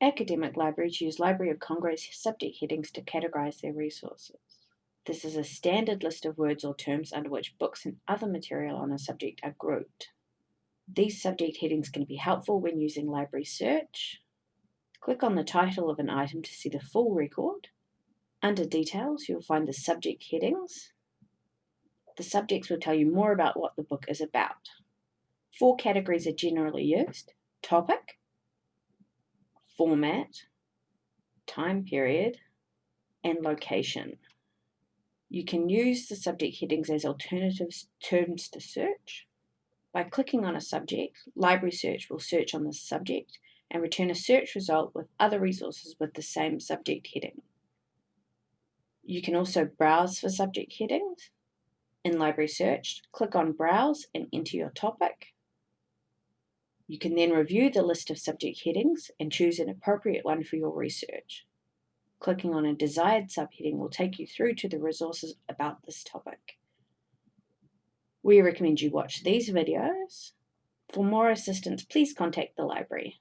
Academic libraries use Library of Congress subject headings to categorize their resources. This is a standard list of words or terms under which books and other material on a subject are grouped. These subject headings can be helpful when using library search. Click on the title of an item to see the full record. Under Details, you'll find the subject headings. The subjects will tell you more about what the book is about. Four categories are generally used. Topic, format, time period, and location. You can use the subject headings as alternative terms to search. By clicking on a subject, Library Search will search on the subject and return a search result with other resources with the same subject heading. You can also browse for subject headings. In Library Search, click on Browse and enter your topic. You can then review the list of subject headings and choose an appropriate one for your research. Clicking on a desired subheading will take you through to the resources about this topic. We recommend you watch these videos. For more assistance, please contact the library.